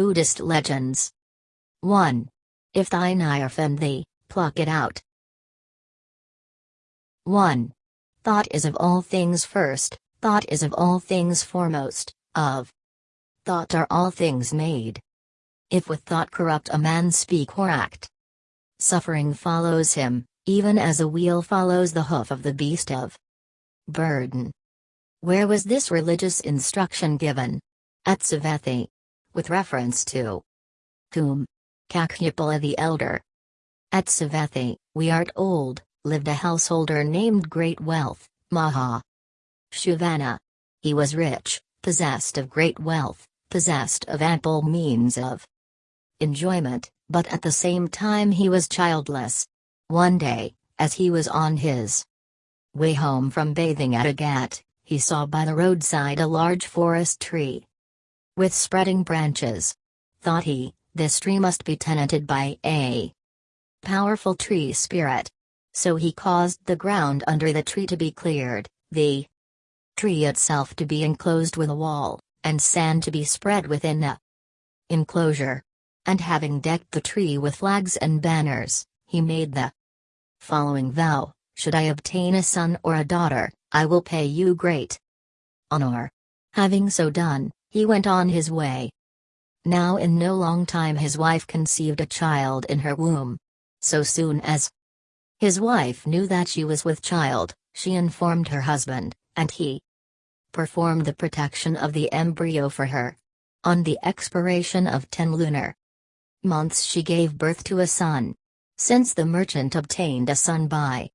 Buddhist legends. 1. If thine eye offend thee, pluck it out. 1. Thought is of all things first, thought is of all things foremost, of thought are all things made. If with thought corrupt a man speak or act, suffering follows him, even as a wheel follows the hoof of the beast of burden. Where was this religious instruction given? At Savatthi. With reference to whom? Cakkhupala the elder. At Savatthi, we art old, lived a householder named Great Wealth, Maha. Shivana. He was rich, possessed of great wealth, possessed of ample means of enjoyment, but at the same time he was childless. One day, as he was on his way home from bathing at a ghat, he saw by the roadside a large forest tree with spreading branches. Thought he, this tree must be tenanted by a powerful tree spirit. So he caused the ground under the tree to be cleared, the tree itself to be enclosed with a wall, and sand to be spread within the enclosure. And having decked the tree with flags and banners, he made the following vow Should I obtain a son or a daughter, I will pay you great honor. Having so done, he went on his way. Now in no long time his wife conceived a child in her womb. So soon as his wife knew that she was with child, she informed her husband, and he performed the protection of the embryo for her. On the expiration of ten lunar months she gave birth to a son. Since the merchant obtained a son by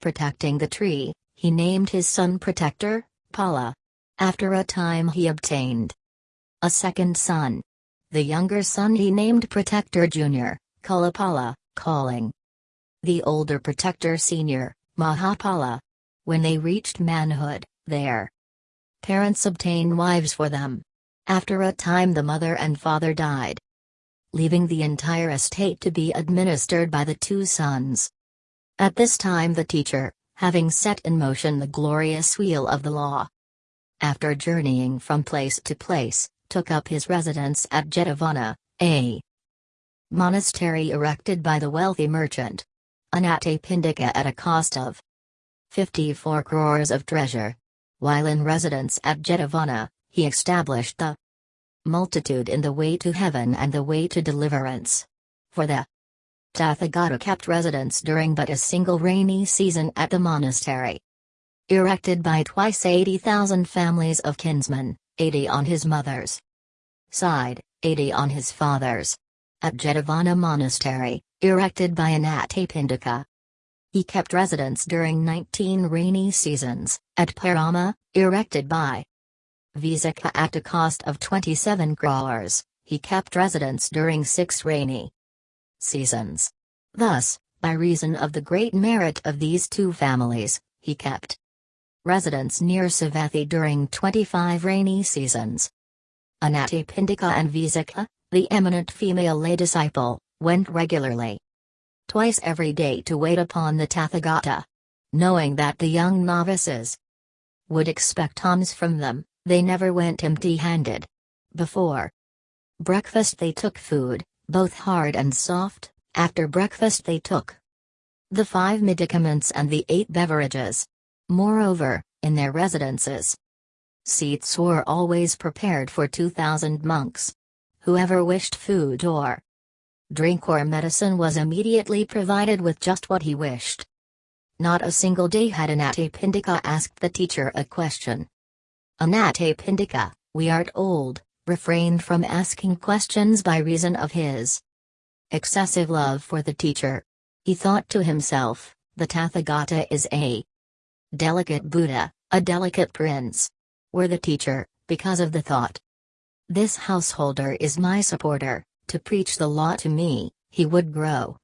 protecting the tree, he named his son Protector, Pala. After a time he obtained a second son. The younger son he named Protector Jr., Culapala, calling the older Protector Senior, Mahapala. When they reached manhood, their parents obtained wives for them. After a time the mother and father died, leaving the entire estate to be administered by the two sons. At this time the teacher, having set in motion the glorious wheel of the law, after journeying from place to place, took up his residence at Jetavana, a monastery erected by the wealthy merchant. Anathapindika at a cost of 54 crores of treasure. While in residence at Jetavana, he established the multitude in the way to heaven and the way to deliverance. For the Tathagata kept residence during but a single rainy season at the monastery erected by twice 80,000 families of kinsmen, 80 on his mother's side, 80 on his father's. At Jetavana Monastery, erected by Anathapindika. He kept residence during 19 rainy seasons, at Pubbarama, erected by Visakha at a cost of 27 crores, he kept residence during six rainy seasons. Thus, by reason of the great merit of these two families, he kept residents near Savatthi during 25 rainy seasons. Anathapindika and Visakha, the eminent female lay disciple, went regularly twice every day to wait upon the Tathagata. Knowing that the young novices would expect alms from them, they never went empty handed. Before breakfast, they took food, both hard and soft, after breakfast, they took the five medicaments and the eight beverages. Moreover, in their residences, seats were always prepared for 2,000 monks. Whoever wished food or drink or medicine was immediately provided with just what he wished. Not a single day had Anathapindika asked the teacher a question. Anathapindika, we art old, refrained from asking questions by reason of his excessive love for the teacher. He thought to himself, the Tathagata is a delicate Buddha, a delicate prince. Were the teacher, because of the thought. This householder is my supporter, to preach the law to me, he would grow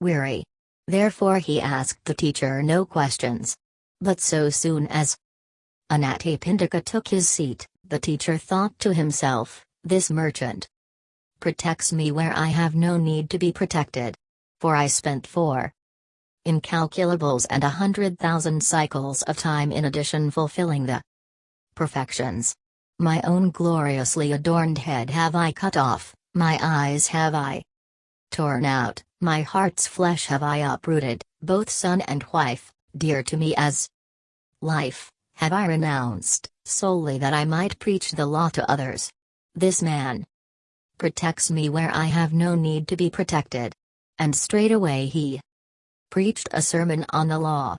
weary. Therefore he asked the teacher no questions. But so soon as Anathapindika took his seat, the teacher thought to himself, this merchant protects me where I have no need to be protected. For I spent four incalculables and a hundred thousand cycles of time in addition fulfilling the perfections. My own gloriously adorned head have I cut off, my eyes have I torn out, my heart's flesh have I uprooted, both son and wife, dear to me as life, have I renounced, solely that I might preach the law to others. This man protects me where I have no need to be protected. And straightway he preached a sermon on the law.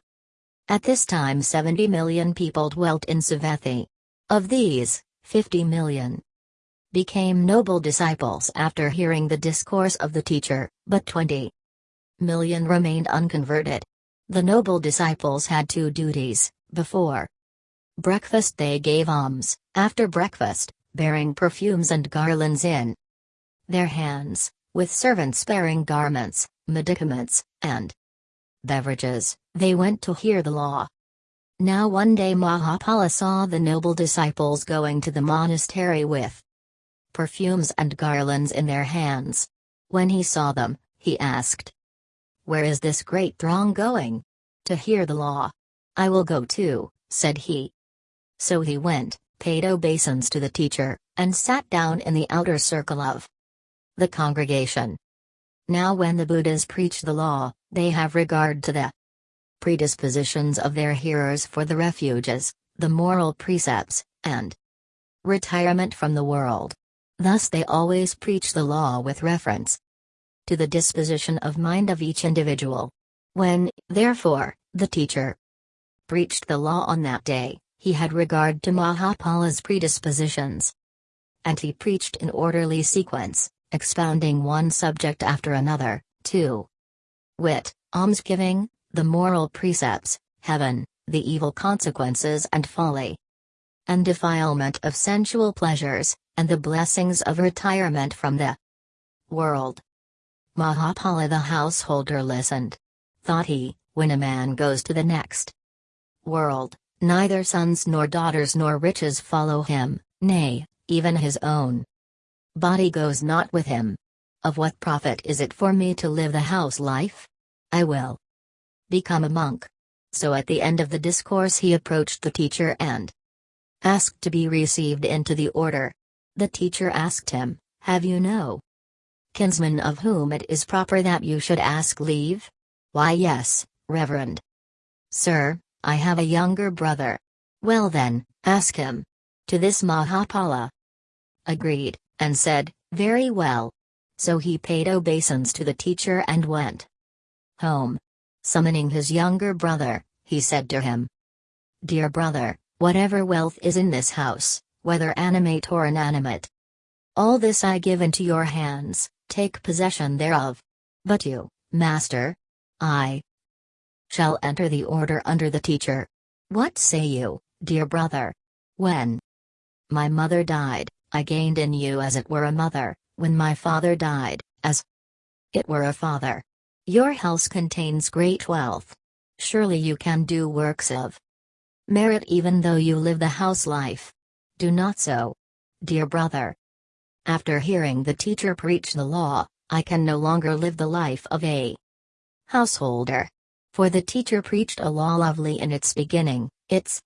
At this time 70 million people dwelt in Savatthi. Of these, 50 million became noble disciples after hearing the discourse of the teacher, but 20 million remained unconverted. The noble disciples had two duties before breakfast, they gave alms, after breakfast, bearing perfumes and garlands in their hands, with servants bearing garments, medicaments, and beverages, they went to hear the law. Now one day Mahapala saw the noble disciples going to the monastery with perfumes and garlands in their hands. When he saw them, he asked, Where is this great throng going? To hear the law. I will go too, said he. So he went, paid obeisance to the teacher, and sat down in the outer circle of the congregation. Now, when the Buddhas preach the law, they have regard to the predispositions of their hearers for the refuges, the moral precepts, and retirement from the world. Thus they always preach the law with reference to the disposition of mind of each individual. When, therefore, the teacher preached the law on that day, he had regard to Mahapala's predispositions. And he preached in orderly sequence, expounding one subject after another, too. Wit, almsgiving, the moral precepts, heaven, the evil consequences and folly, and defilement of sensual pleasures, and the blessings of retirement from the world. Mahapala the householder listened. Thought he, when a man goes to the next world, neither sons nor daughters nor riches follow him, nay, even his own body goes not with him. Of what profit is it for me to live the house life? I will become a monk. So at the end of the discourse he approached the teacher and asked to be received into the order. The teacher asked him, Have you no kinsman of whom it is proper that you should ask leave? Why, yes, Reverend. Sir, I have a younger brother. Well then, ask him. To this Mahapala agreed, and said, Very well. So he paid obeisance to the teacher and went home. Summoning his younger brother, he said to him, Dear brother, whatever wealth is in this house, whether animate or inanimate. All this I give into your hands, take possession thereof. But you, master, I shall enter the order under the teacher. What say you, dear brother? When my mother died, I gained in you as it were a mother, when my father died, as it were a father. Your house contains great wealth. Surely you can do works of merit even though you live the house life. Do not so. Dear brother. After hearing the teacher preach the law, I can no longer live the life of a householder. For the teacher preached a law lovely in its beginning, its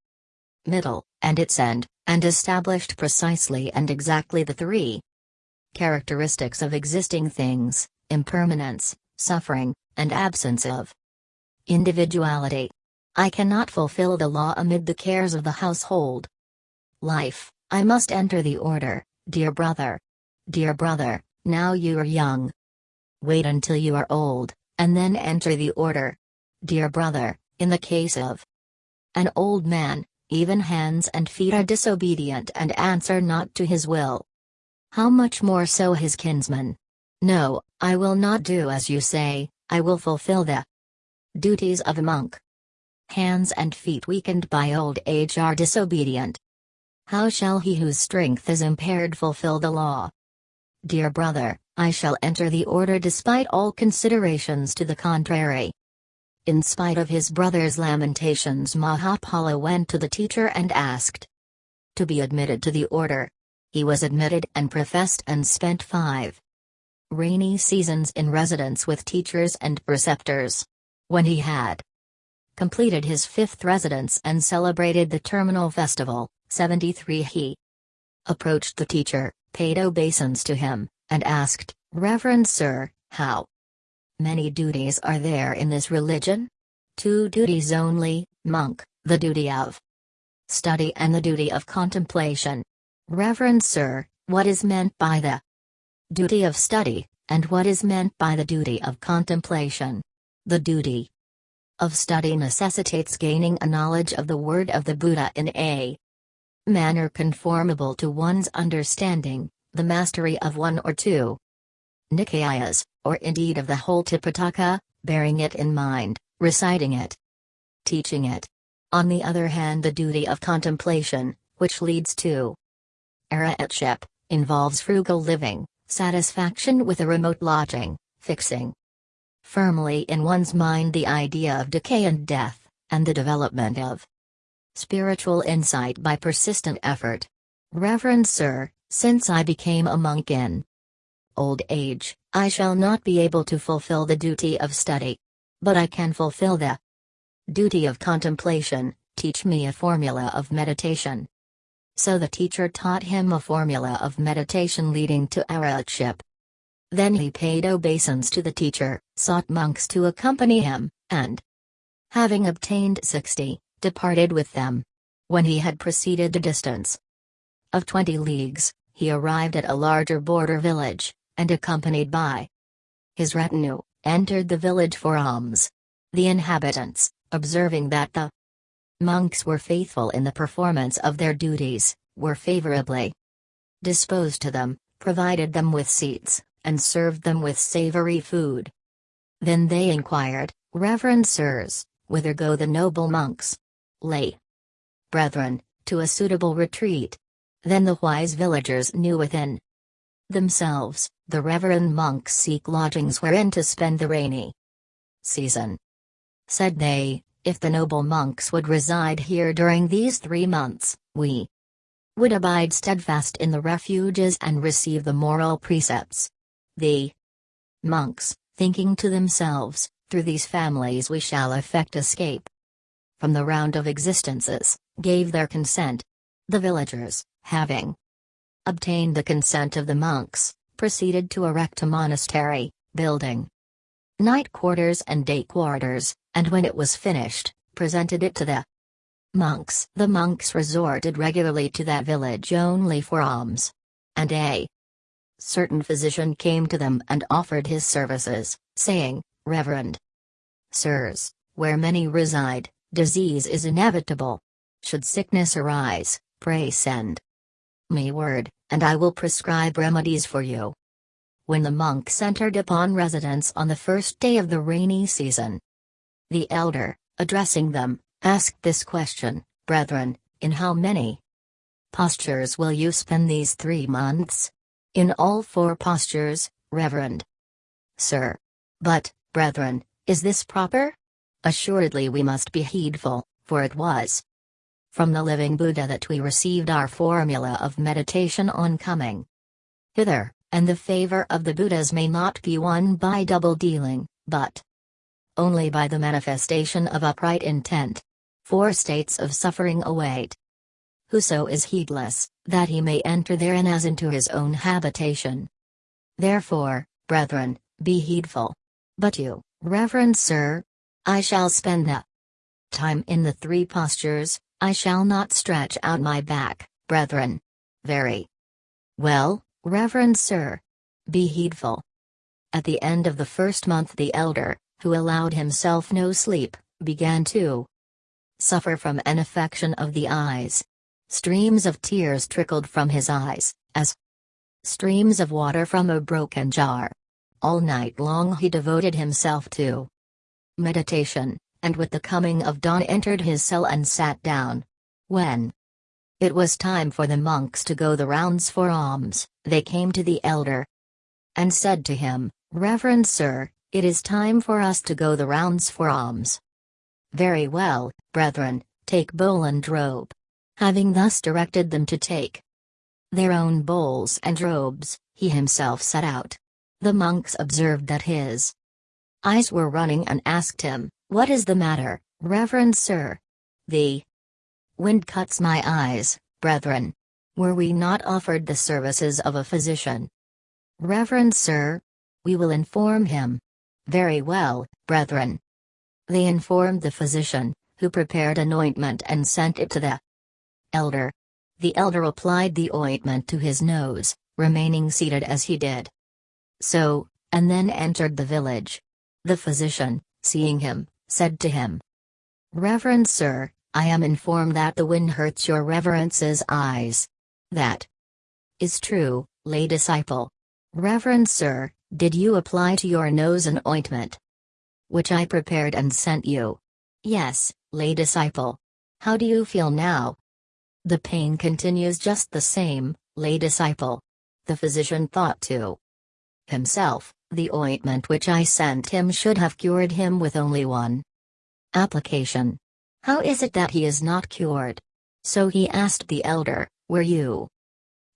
middle, and its end, and established precisely and exactly the three characteristics of existing things impermanence, suffering, and absence of individuality. I cannot fulfill the law amid the cares of the household life, I must enter the order, dear brother. Dear brother, now you are young. Wait until you are old, and then enter the order. Dear brother, in the case of an old man, even hands and feet are disobedient and answer not to his will. How much more so his kinsman? No, I will not do as you say, I will fulfill the duties of a monk. Hands and feet weakened by old age are disobedient. How shall he whose strength is impaired fulfill the law? Dear brother, I shall enter the order despite all considerations to the contrary. In spite of his brother's lamentations, Mahapala went to the teacher and asked to be admitted to the order. He was admitted and professed and spent five rainy seasons in residence with teachers and preceptors. When he had completed his fifth residence and celebrated the terminal festival, 73 he approached the teacher, paid obeisance to him, and asked, Reverend Sir, how many duties are there in this religion? Two duties only, monk, the duty of study and the duty of contemplation. Reverend Sir, what is meant by the duty of study, and what is meant by the duty of contemplation? The duty of study necessitates gaining a knowledge of the word of the Buddha in a manner conformable to one's understanding, the mastery of one or two Nikayas, or indeed of the whole Tipitaka, bearing it in mind, reciting it, teaching it. On the other hand, the duty of contemplation, which leads to Arhatship, involves frugal living, satisfaction with a remote lodging, fixing firmly in one's mind the idea of decay and death, and the development of spiritual insight by persistent effort. Reverend Sir, since I became a monk in old age, I shall not be able to fulfill the duty of study. But I can fulfill the duty of contemplation, teach me a formula of meditation. So the teacher taught him a formula of meditation leading to arhatship. Then he paid obeisance to the teacher, sought monks to accompany him, and, having obtained sixty, departed with them. When he had proceeded a distance of twenty leagues, he arrived at a larger border village, and accompanied by his retinue, entered the village for alms. The inhabitants, observing that the monks were faithful in the performance of their duties, were favorably disposed to them, provided them with seats, and served them with savory food. Then they inquired, Reverend Sirs, whither go the noble monks? Lay. Brethren, to a suitable retreat. Then the wise villagers knew within themselves, the reverend monks seek lodgings wherein to spend the rainy season. Said they, if the noble monks would reside here during these three months, we would abide steadfast in the refuges and receive the moral precepts. The monks, thinking to themselves, through these families we shall effect escape from the round of existences, gave their consent. The villagers, having obtained the consent of the monks, proceeded to erect a monastery, building night quarters and day quarters, and when it was finished, presented it to the monks. The monks resorted regularly to that village only for alms. And a certain physician came to them and offered his services, saying, Reverend sirs, where many reside, disease is inevitable. Should sickness arise, pray send me word, and I will prescribe remedies for you. When the monks entered upon residence on the first day of the rainy season, the elder, addressing them, asked this question Brethren, in how many postures will you spend these three months? In all four postures, Reverend. Sir. But, brethren, is this proper? Assuredly, we must be heedful, for it was from the living Buddha that we received our formula of meditation on coming hither, and the favor of the Buddhas may not be won by double dealing, but only by the manifestation of upright intent. Four states of suffering await. Whoso is heedless, that he may enter therein as into his own habitation. Therefore, brethren, be heedful. But you, reverend sir, I shall spend the time in the three postures, I shall not stretch out my back, brethren. Very well, Reverend Sir. Be heedful. At the end of the first month, the elder, who allowed himself no sleep, began to suffer from an affection of the eyes. Streams of tears trickled from his eyes, as streams of water from a broken jar. All night long he devoted himself to meditation, and with the coming of dawn entered his cell and sat down. When it was time for the monks to go the rounds for alms, they came to the elder and said to him, Reverend Sir, it is time for us to go the rounds for alms. Very well, brethren, take bowl and robe. Having thus directed them to take their own bowls and robes, he himself set out. The monks observed that his eyes were running and asked him, what is the matter, Reverend Sir? The wind cuts my eyes, brethren. were we not offered the services of a physician? Reverend sir, we will inform him. Very well, brethren. They informed the physician, who prepared an ointment and sent it to the elder. The elder applied the ointment to his nose, remaining seated as he did. So, and then entered the village. The physician, seeing him, said to him, Reverend sir, I am informed that the wind hurts your reverence's eyes. That is true, lay disciple. Reverend sir, did you apply to your nose an ointment? Which I prepared and sent you. Yes, lay disciple. How do you feel now? The pain continues just the same, lay disciple. The physician thought to himself, the ointment which I sent him should have cured him with only one application. How is it that he is not cured? So he asked the elder, Were you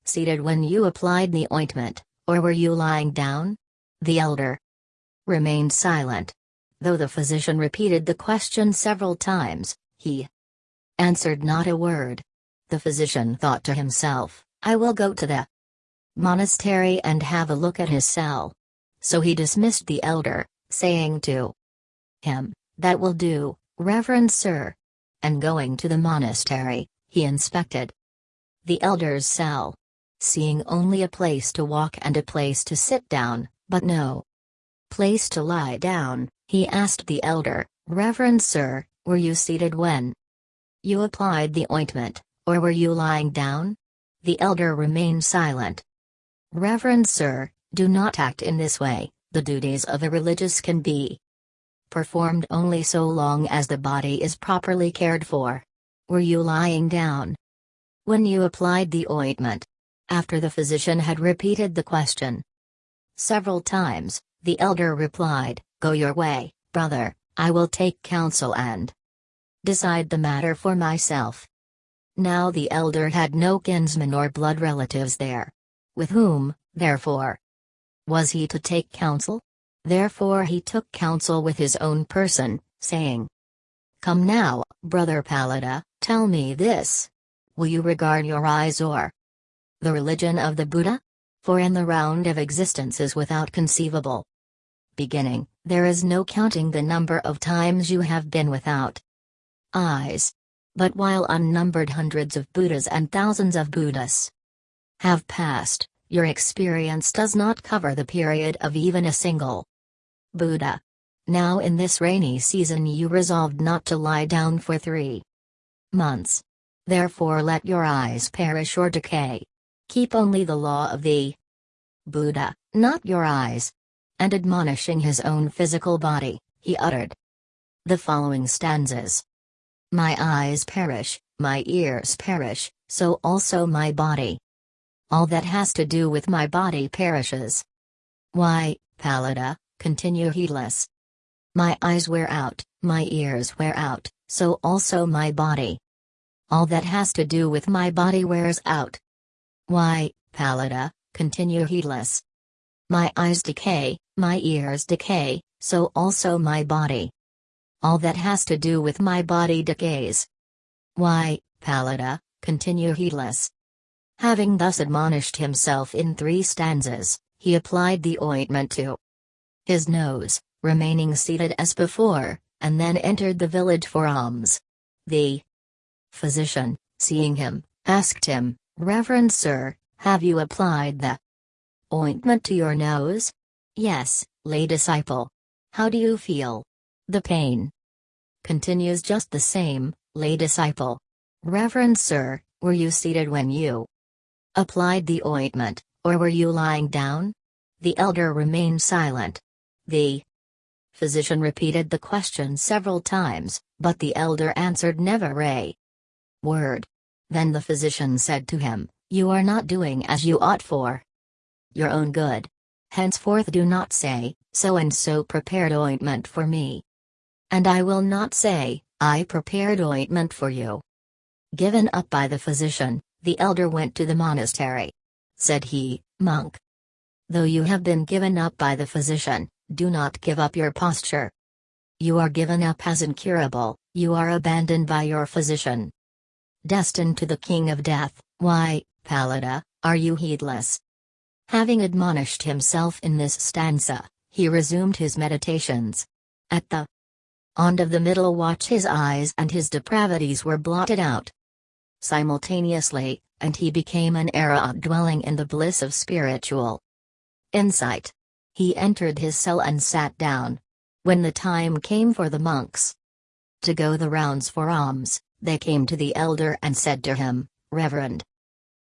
seated when you applied the ointment, or were you lying down? The elder remained silent. Though the physician repeated the question several times, he answered not a word. The physician thought to himself, I will go to the monastery and have a look at his cell. So he dismissed the elder, saying to him, That will do, Reverend Sir. And going to the monastery, he inspected the elder's cell. Seeing only a place to walk and a place to sit down, but no place to lie down, he asked the elder, Reverend Sir, were you seated when you applied the ointment, or were you lying down? The elder remained silent. Reverend Sir, do not act in this way, the duties of a religious can be performed only so long as the body is properly cared for. Were you lying down? When you applied the ointment. After the physician had repeated the question several times, the elder replied, Go your way, brother, I will take counsel and decide the matter for myself. Now the elder had no kinsmen or blood relatives there. With whom, therefore, was he to take counsel? Therefore he took counsel with his own person, saying, Come now, brother Palita, tell me this. Will you regard your eyes or the religion of the Buddha? For in the round of existences without conceivable beginning, there is no counting the number of times you have been without eyes. But while unnumbered hundreds of Buddhas and thousands of Buddhas have passed, your experience does not cover the period of even a single Buddha. Now in this rainy season you resolved not to lie down for three months. Therefore let your eyes perish or decay. Keep only the law of the Buddha, not your eyes and admonishing his own physical body, he uttered the following stanzas My eyes perish, my ears perish, so also my body. All that has to do with my body perishes. Why, Palita, continue heedless. My eyes wear out, my ears wear out, so also my body. All that has to do with my body wears out. Why, Palita, continue heedless. My eyes decay, my ears decay, so also my body. All that has to do with my body decays. Why, Palita, continue heedless. Having thus admonished himself in three stanzas, he applied the ointment to his nose, remaining seated as before, and then entered the village for alms. The physician, seeing him, asked him, Reverend sir, have you applied the ointment to your nose? Yes, lay disciple. How do you feel? The pain continues just the same, lay disciple. Reverend sir, were you seated when you applied the ointment, or were you lying down? The elder remained silent. The physician repeated the question several times, but the elder answered never a word. Then the physician said to him, You are not doing as you ought for your own good. Henceforth do not say, so and so prepared ointment for me. And I will not say, I prepared ointment for you. Given up by the physician, the elder went to the monastery. Said he, Monk. Though you have been given up by the physician, do not give up your posture. You are given up as incurable, you are abandoned by your physician. Destined to the king of death, Why, Palita, are you heedless? Having admonished himself in this stanza, he resumed his meditations. At the end of the middle watch his eyes and his depravities were blotted out. Simultaneously, and he became an Arhat dwelling in the bliss of spiritual insight. He entered his cell and sat down. When the time came for the monks to go the rounds for alms, they came to the elder and said to him, Reverend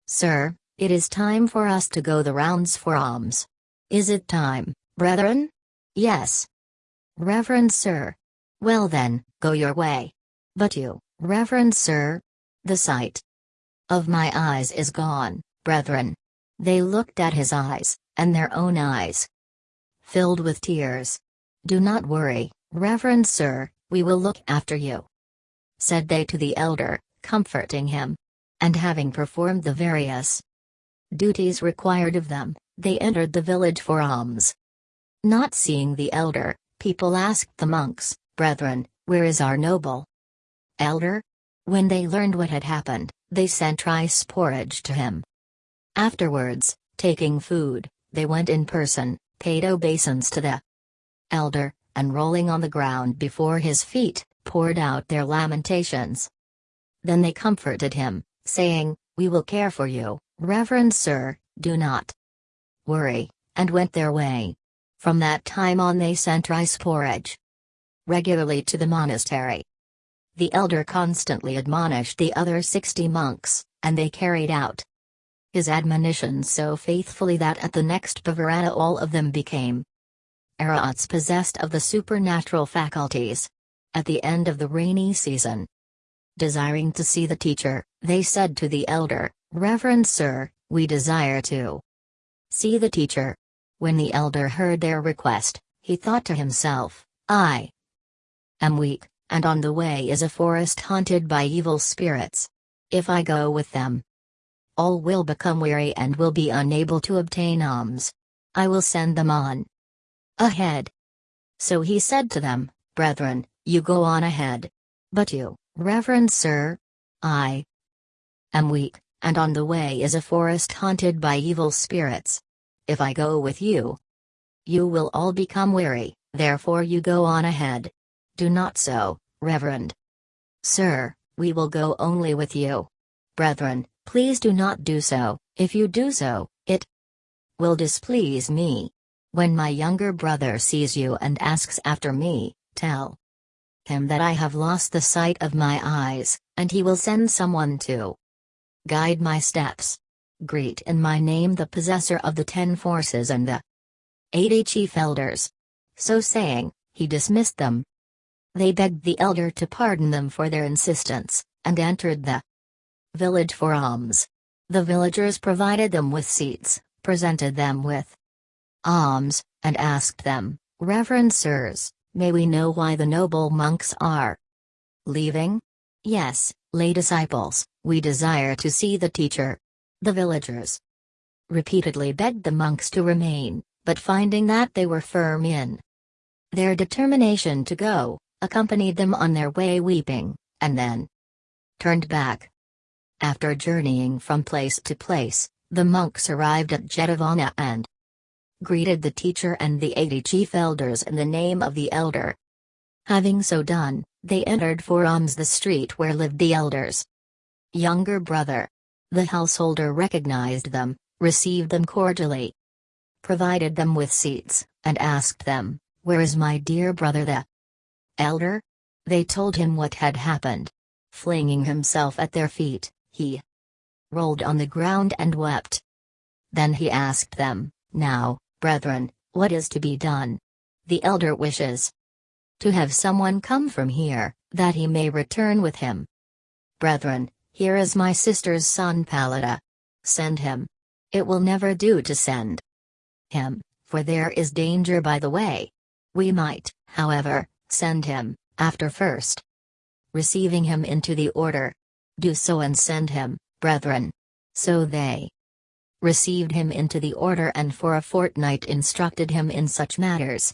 Sir, it is time for us to go the rounds for alms. Is it time, brethren? Yes. Reverend Sir. Well then, go your way. But you, Reverend Sir? The sight of my eyes is gone, brethren. They looked at his eyes, and their own eyes filled with tears. Do not worry, Reverend Sir, we will look after you. Said they to the elder, comforting him. And having performed the various duties required of them, they entered the village for alms. Not seeing the elder, people asked the monks, Brethren, where is our noble elder? When they learned what had happened, they sent rice porridge to him. Afterwards, taking food, they went in person, paid obeisance to the elder, and rolling on the ground before his feet, poured out their lamentations. Then they comforted him, saying, We will care for you, Reverend Sir, do not worry, and went their way. From that time on, they sent rice porridge regularly to the monastery. The elder constantly admonished the other sixty monks, and they carried out his admonitions so faithfully that at the next Pavarana all of them became Arhats possessed of the supernatural faculties. At the end of the rainy season, desiring to see the teacher, they said to the elder, Reverend Sir, we desire to see the teacher. When the elder heard their request, he thought to himself, I am weak, and on the way is a forest haunted by evil spirits. If I go with them, all will become weary and will be unable to obtain alms. I will send them on ahead. So he said to them, Brethren, you go on ahead. But you, Reverend Sir, I am weak, and on the way is a forest haunted by evil spirits. If I go with you, you will all become weary, therefore you go on ahead. Do not so, Reverend. Sir, we will go only with you. Brethren, Please do not do so, if you do so, it will displease me. When my younger brother sees you and asks after me, tell him that I have lost the sight of my eyes, and he will send someone to guide my steps. Greet in my name the possessor of the ten forces and the eighty chief elders. So saying, he dismissed them. They begged the elder to pardon them for their insistence, and entered the village for alms. The villagers provided them with seats, presented them with alms, and asked them, Reverend sirs, may we know why the noble monks are leaving? Yes, lay disciples, we desire to see the teacher. The villagers repeatedly begged the monks to remain, but finding that they were firm in their determination to go, accompanied them on their way weeping, and then turned back. After journeying from place to place, the monks arrived at Jetavana and greeted the teacher and the eighty chief elders in the name of the elder. Having so done, they entered for alms the street where lived the elders. Younger brother. The householder recognized them, received them cordially, provided them with seats, and asked them, Where is my dear brother the elder? They told him what had happened. Flinging himself at their feet, he rolled on the ground and wept. Then he asked them, Now, brethren, what is to be done? The elder wishes to have someone come from here, that he may return with him. Brethren, here is my sister's son Palita. Send him. It will never do to send him, for there is danger by the way. We might, however, send him, after first receiving him into the order. Do so and send him, brethren. So they received him into the order and for a fortnight instructed him in such matters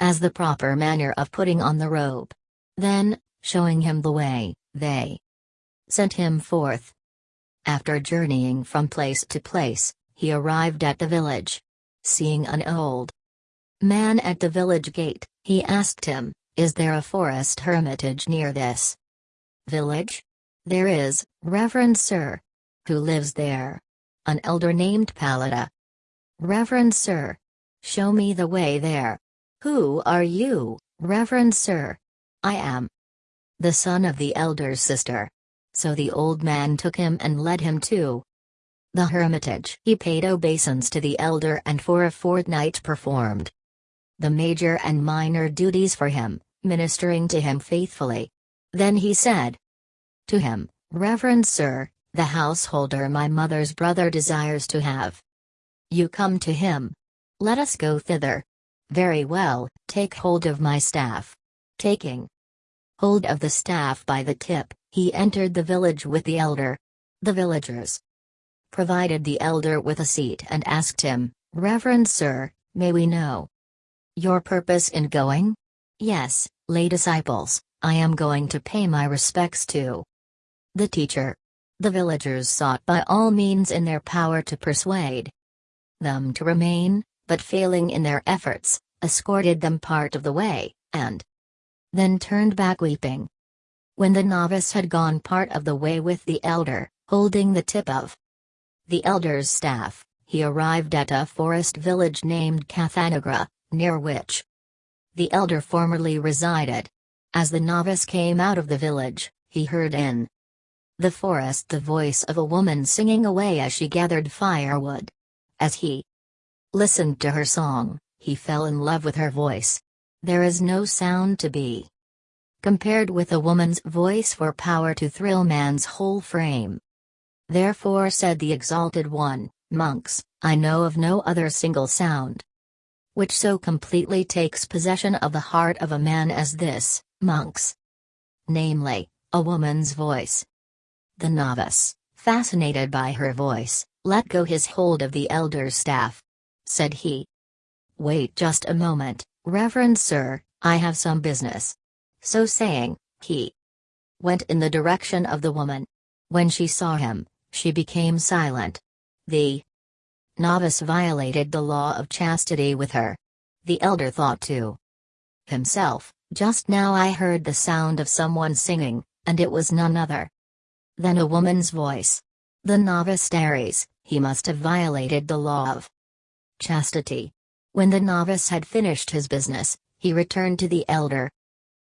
as the proper manner of putting on the robe. Then, showing him the way, they sent him forth. After journeying from place to place, he arrived at the village. Seeing an old man at the village gate, he asked him, Is there a forest hermitage near this village? There is, Reverend Sir. Who lives there? An elder named Palita. Reverend Sir. Show me the way there. Who are you, Reverend Sir? I am the son of the elder's sister. So the old man took him and led him to the hermitage. He paid obeisance to the elder and for a fortnight performed the major and minor duties for him, ministering to him faithfully. Then he said to him, Reverend Sir, the householder my mother's brother desires to have. You come to him. Let us go thither. Very well, take hold of my staff. Taking hold of the staff by the tip, he entered the village with the elder. The villagers provided the elder with a seat and asked him, Reverend Sir, may we know your purpose in going? Yes, lay disciples, I am going to pay my respects to the teacher. The villagers sought by all means in their power to persuade them to remain, but failing in their efforts, escorted them part of the way, and then turned back weeping. When the novice had gone part of the way with the elder, holding the tip of the elder's staff, he arrived at a forest village named Katthanagara, near which the elder formerly resided. As the novice came out of the village, he heard in the forest the voice of a woman singing away as she gathered firewood. As he listened to her song, he fell in love with her voice. There is no sound to be compared with a woman's voice for power to thrill man's whole frame. Therefore said the Exalted One, Monks, I know of no other single sound which so completely takes possession of the heart of a man as this, monks. Namely, a woman's voice. The novice, fascinated by her voice, let go his hold of the elder's staff. Said he. Wait just a moment, Reverend Sir, I have some business. So saying, he went in the direction of the woman. When she saw him, she became silent. The novice violated the law of chastity with her. The elder thought to himself, just now I heard the sound of someone singing, and it was none other than a woman's voice. The novice stares, he must have violated the law of chastity. When the novice had finished his business, he returned to the elder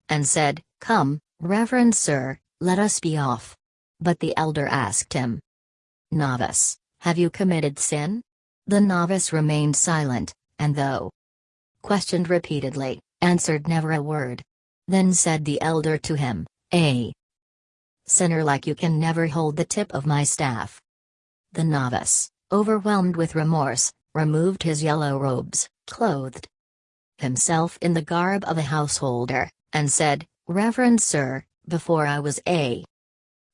and said, Come, Reverend Sir, let us be off. But the elder asked him, Novice, have you committed sin? The novice remained silent, and though questioned repeatedly, answered never a word. Then said the elder to him, A sinner like you can never hold the tip of my staff. The novice, overwhelmed with remorse, removed his yellow robes, clothed himself in the garb of a householder, and said, Reverend Sir, before I was a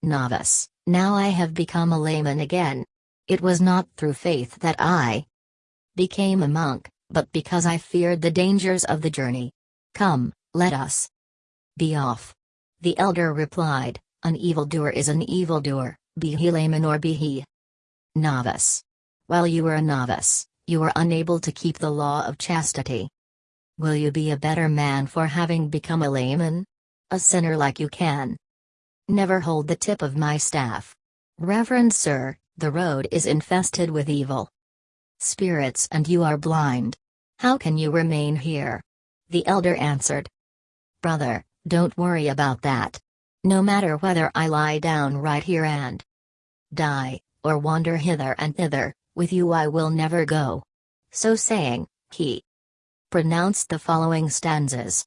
novice, now I have become a layman again. It was not through faith that I became a monk, but because I feared the dangers of the journey. Come, let us be off. The elder replied, An evildoer is an evildoer, be he layman or be he novice. While you were a novice, you were unable to keep the law of chastity. Will you be a better man for having become a layman? A sinner like you can never hold the tip of my staff. Reverend Sir, the road is infested with evil spirits and you are blind. How can you remain here? The elder answered. Brother, don't worry about that. No matter whether I lie down right here and die, or wander hither and thither, with you I will never go. So saying, he pronounced the following stanzas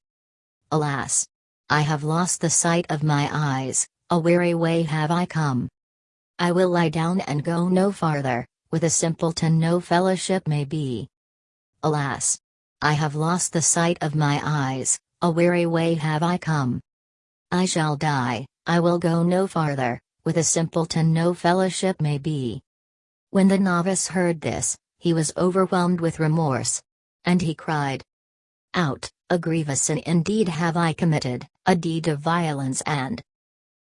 Alas! I have lost the sight of my eyes, a weary way have I come. I will lie down and go no farther, with a simpleton no fellowship may be. Alas! I have lost the sight of my eyes, a weary way have I come. I shall die, I will go no farther, with a simpleton no fellowship may be. When the novice heard this, he was overwhelmed with remorse. And he cried out, A grievous sin indeed have I committed, a deed of violence and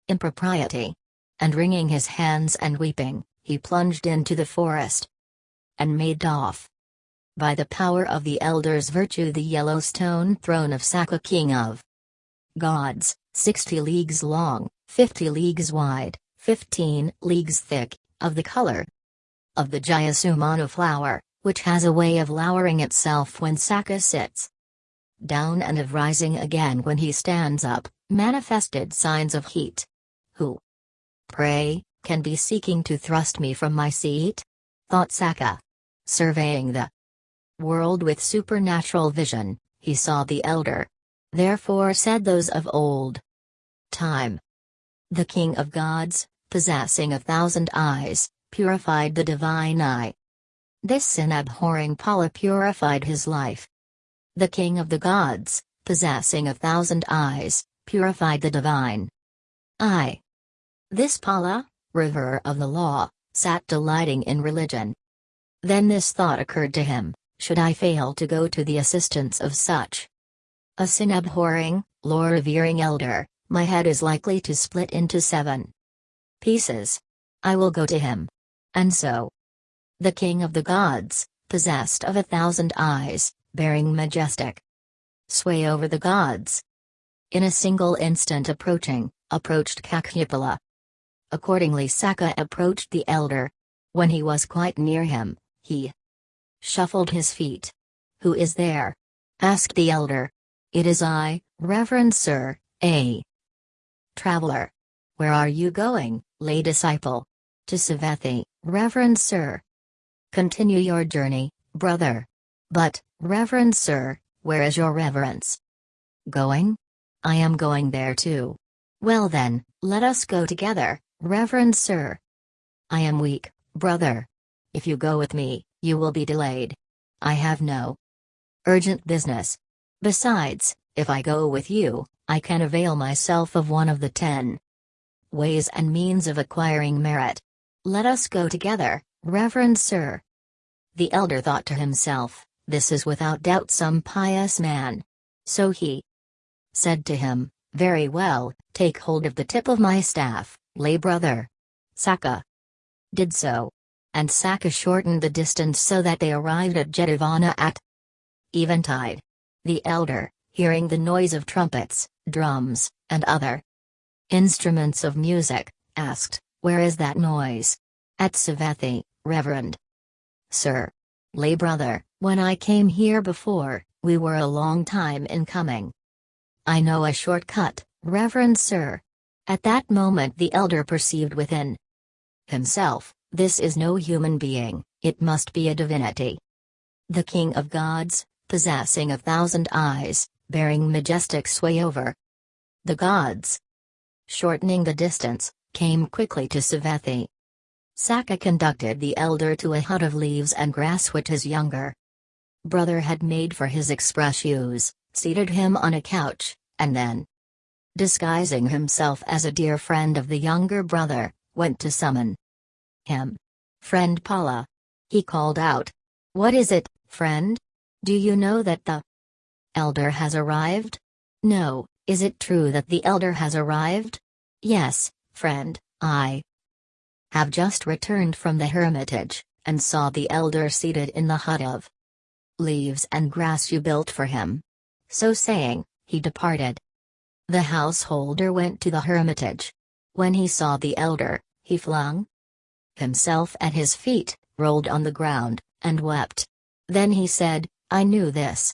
impropriety. And wringing his hands and weeping, he plunged into the forest and made off. By the power of the elder's virtue, the Yellowstone throne of Sakka, king of gods, 60 leagues long, 50 leagues wide, 15 leagues thick, of the color of the Jayasumana flower, which has a way of lowering itself when Sakka sits down and of rising again when he stands up, manifested signs of heat. Pray, can be seeking to thrust me from my seat? thought Sakka. Surveying the world with supernatural vision, he saw the elder. Therefore said those of old time. The king of gods, possessing a thousand eyes, purified the divine eye. This sin abhorring Pala purified his life. The king of the gods, possessing a thousand eyes, purified the divine eye. This Pala, reverer of the law, sat delighting in religion. Then this thought occurred to him should I fail to go to the assistance of such a sin abhorring, law revering elder, my head is likely to split into seven pieces. I will go to him. And so. The king of the gods, possessed of a thousand eyes, bearing majestic sway over the gods. In a single instant approaching, approached Cakkhupala. Accordingly Sakka approached the elder. When he was quite near him, he shuffled his feet. Who is there? asked the elder. It is I, Reverend Sir, a traveler. Where are you going, lay disciple? To Savatthi, Reverend Sir. Continue your journey, brother. But, Reverend Sir, where is your reverence? Going? I am going there too. Well then, let us go together, Reverend Sir. I am weak, brother. If you go with me, you will be delayed. I have no urgent business. Besides, if I go with you, I can avail myself of one of the ten ways and means of acquiring merit. Let us go together, Reverend Sir. The elder thought to himself, This is without doubt some pious man. So he said to him, Very well, take hold of the tip of my staff, lay brother. Sakka did so. And Sakka shortened the distance so that they arrived at Jetavana at eventide. The elder, hearing the noise of trumpets, drums, and other instruments of music, asked, where is that noise? At Savatthi, Reverend. Sir. Lay brother, when I came here before, we were a long time in coming. I know a shortcut, Reverend Sir. At that moment the elder perceived within himself, this is no human being, it must be a divinity. The King of Gods, possessing a thousand eyes, bearing majestic sway over the gods. Shortening the distance, came quickly to Savatthi. Sakka conducted the elder to a hut of leaves and grass which his younger brother had made for his express use, seated him on a couch, and then, disguising himself as a dear friend of the younger brother, went to summon him. Friend Pala. He called out. What is it, friend? Do you know that the elder has arrived? No, is it true that the elder has arrived? Yes, friend, I have just returned from the hermitage, and saw the elder seated in the hut of leaves and grass you built for him. So saying, he departed. The householder went to the hermitage. When he saw the elder, he flung himself at his feet, rolled on the ground, and wept. Then he said, I knew this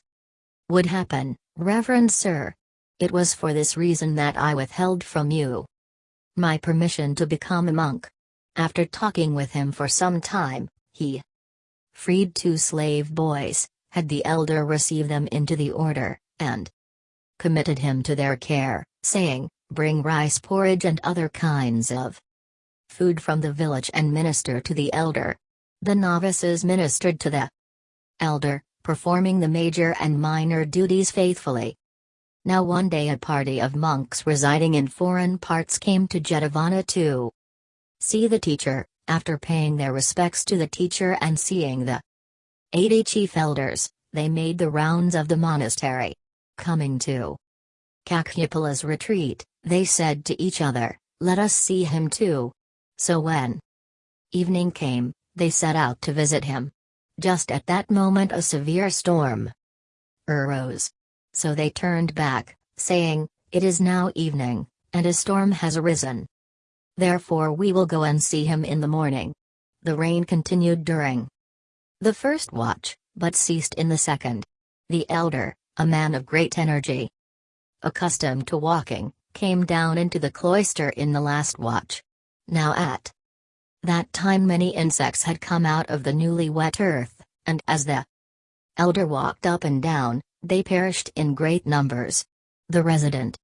would happen, Reverend Sir. It was for this reason that I withheld from you my permission to become a monk. After talking with him for some time, he freed two slave boys, had the elder receive them into the order, and committed him to their care, saying, Bring rice porridge and other kinds of food from the village and minister to the elder. The novices ministered to the elder, performing the major and minor duties faithfully. Now one day a party of monks residing in foreign parts came to Jetavana to see the teacher, after paying their respects to the teacher and seeing the 80 chief elders, they made the rounds of the monastery. Coming to Cakkhupala's retreat, they said to each other, let us see him too. So when evening came, they set out to visit him. Just at that moment a severe storm arose. So they turned back, saying, It is now evening, and a storm has arisen. Therefore we will go and see him in the morning. The rain continued during the first watch, but ceased in the second. The elder, a man of great energy, accustomed to walking, came down into the cloister in the last watch. Now at that time many insects had come out of the newly wet earth, and as the elder walked up and down, they perished in great numbers. The resident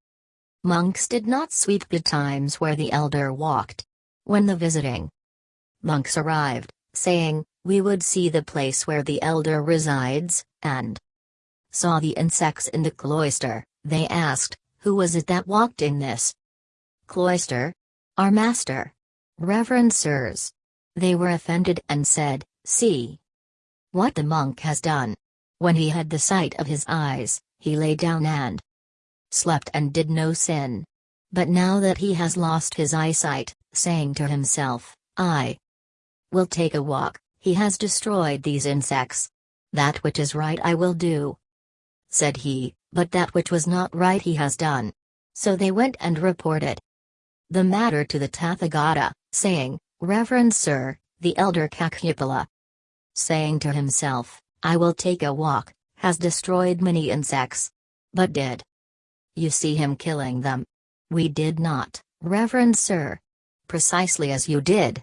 monks did not sweep the times where the elder walked. When the visiting monks arrived, saying, We would see the place where the elder resides, and saw the insects in the cloister, they asked, Who was it that walked in this cloister? Our master. Reverend sirs. They were offended and said, See what the monk has done. When he had the sight of his eyes, he lay down and slept and did no sin. But now that he has lost his eyesight, saying to himself, I will take a walk, he has destroyed these insects. That which is right I will do. Said he, but that which was not right he has done. So they went and reported the matter to the Tathagata, saying, Reverend Sir, the elder Cakkhupala, saying to himself, I will take a walk, has destroyed many insects. But did you see him killing them? We did not, Reverend Sir. Precisely as you did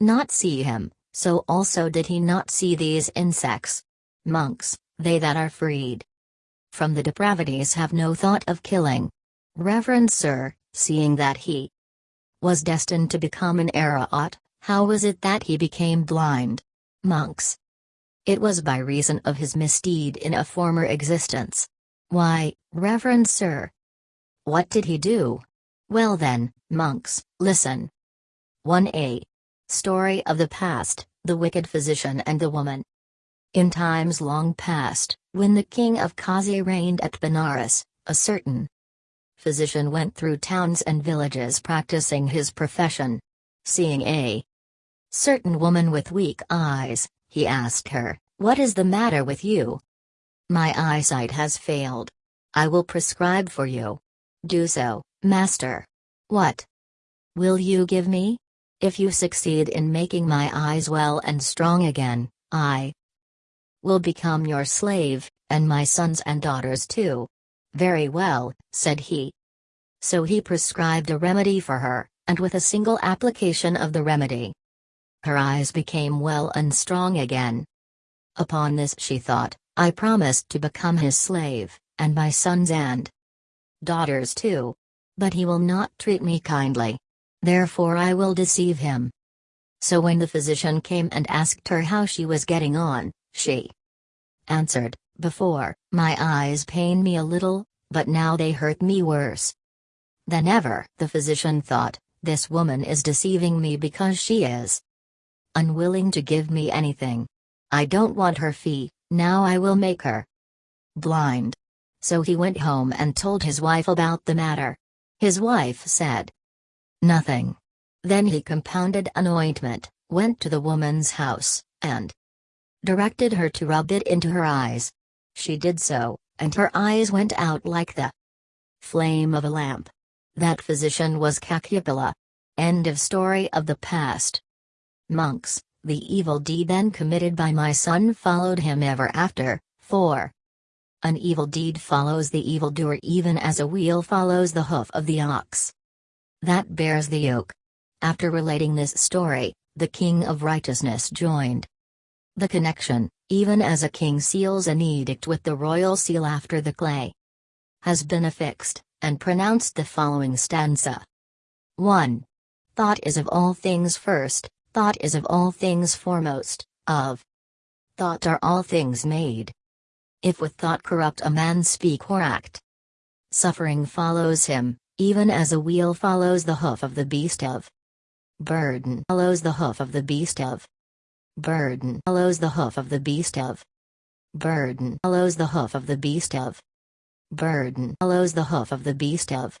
not see him, so also did he not see these insects. Monks, they that are freed from the depravities have no thought of killing. Reverend Sir, seeing that he was destined to become an Arahant, how was it that he became blind? Monks, it was by reason of his misdeed in a former existence. Why, Reverend Sir? What did he do? Well then, monks, listen. 1a. Story of the past, the wicked physician and the woman. In times long past, when the king of Kasi reigned at Benares, a certain physician went through towns and villages practicing his profession. Seeing a certain woman with weak eyes, he asked her, What is the matter with you? My eyesight has failed. I will prescribe for you. Do so, master. What will you give me? If you succeed in making my eyes well and strong again, I will become your slave, and my sons and daughters too. Very well, said he. So he prescribed a remedy for her, and with a single application of the remedy, her eyes became well and strong again. Upon this she thought, I promised to become his slave, and my sons and daughters too. But he will not treat me kindly. Therefore I will deceive him. So when the physician came and asked her how she was getting on, she answered, Before, my eyes pain me a little, but now they hurt me worse than ever. The physician thought, This woman is deceiving me because she is unwilling to give me anything. I don't want her fee, now I will make her blind. So he went home and told his wife about the matter. His wife said nothing. Then he compounded an ointment, went to the woman's house, and directed her to rub it into her eyes. She did so, and her eyes went out like the flame of a lamp. That physician was Cakkhupala. End of story of the past. Monks, the evil deed then committed by my son followed him ever after, for an evil deed follows the evildoer even as a wheel follows the hoof of the ox. That bears the yoke. After relating this story, the king of righteousness joined the connection, even as a king seals an edict with the royal seal after the clay has been affixed, and pronounced the following stanza 1. Thought is of all things first, Thought is of all things foremost, of thought are all things made. If with thought corrupt a man speak or act, suffering follows him, even as a wheel follows the hoof of the beast of burden follows the hoof of the beast of burden follows the hoof of the beast of. Burden follows the hoof of the beast of. Burden follows the hoof of the beast of